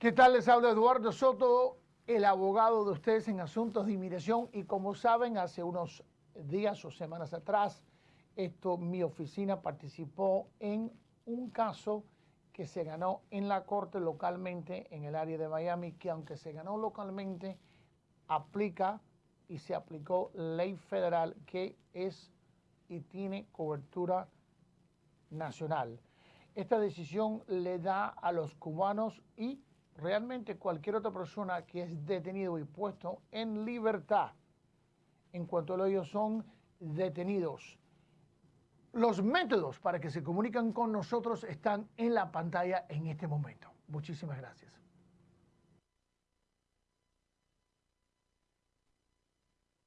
¿Qué tal? Les habla Eduardo Soto, el abogado de ustedes en asuntos de inmigración y como saben, hace unos días o semanas atrás, esto, mi oficina participó en un caso que se ganó en la corte localmente en el área de Miami, que aunque se ganó localmente, aplica y se aplicó ley federal que es y tiene cobertura nacional. Esta decisión le da a los cubanos y realmente cualquier otra persona que es detenido y puesto en libertad en cuanto a ellos son detenidos. Los métodos para que se comunican con nosotros están en la pantalla en este momento. Muchísimas gracias.